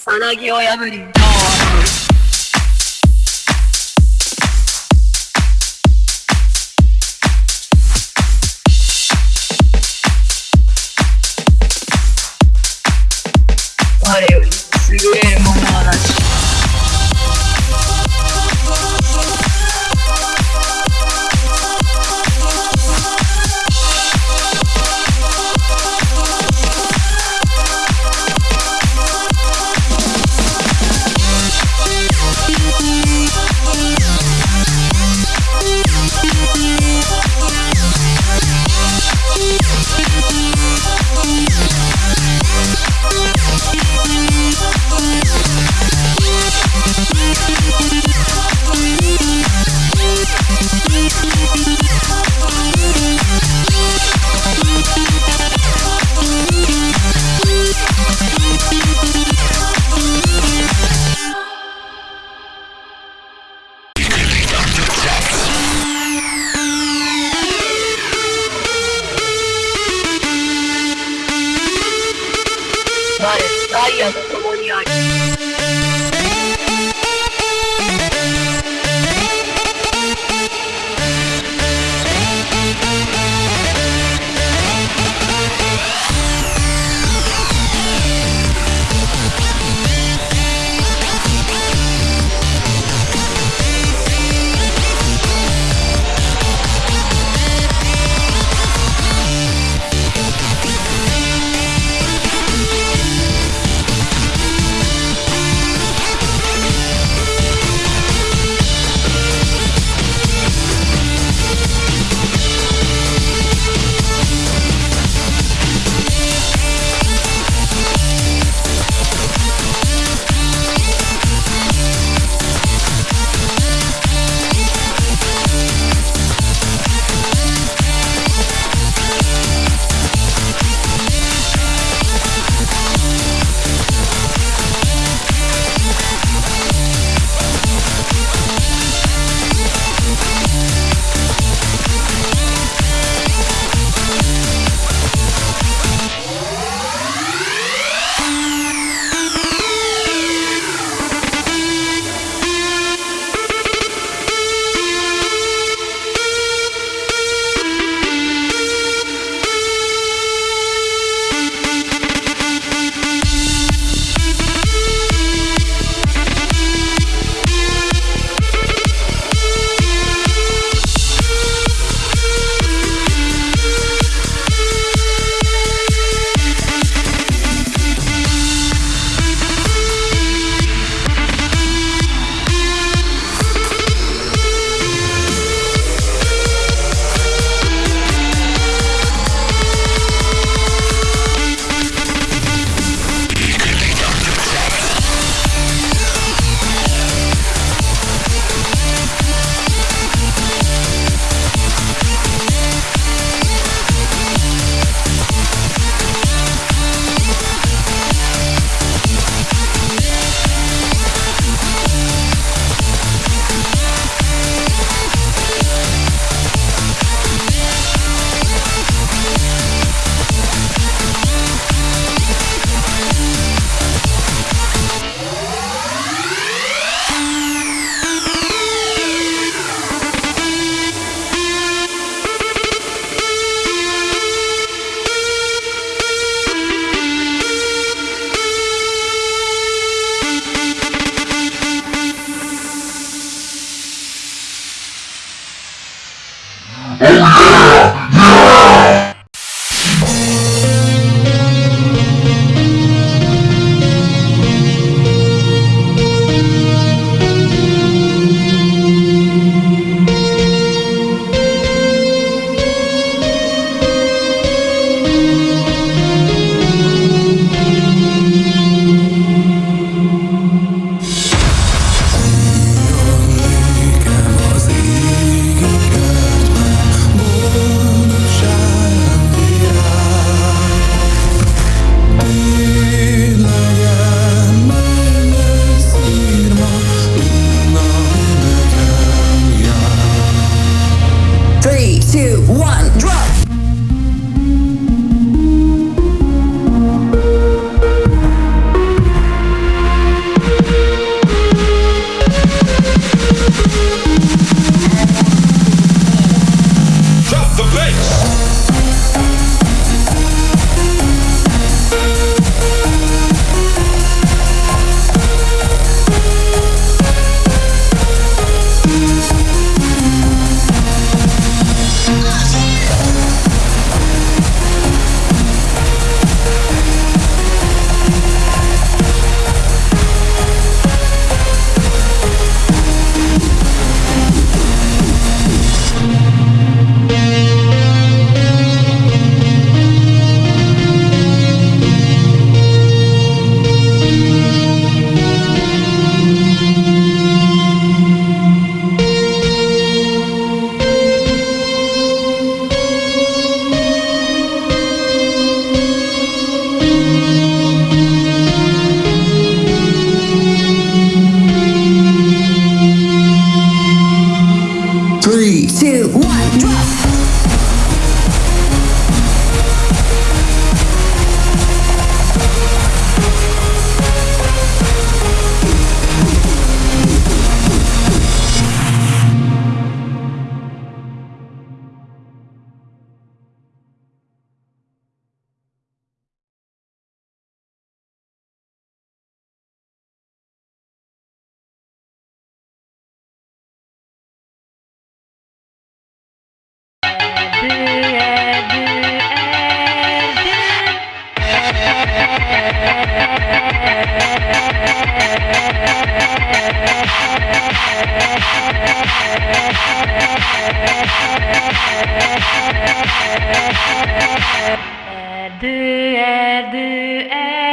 さなぎを破り我より優れる Maria, cállate. Adı, adı, adı.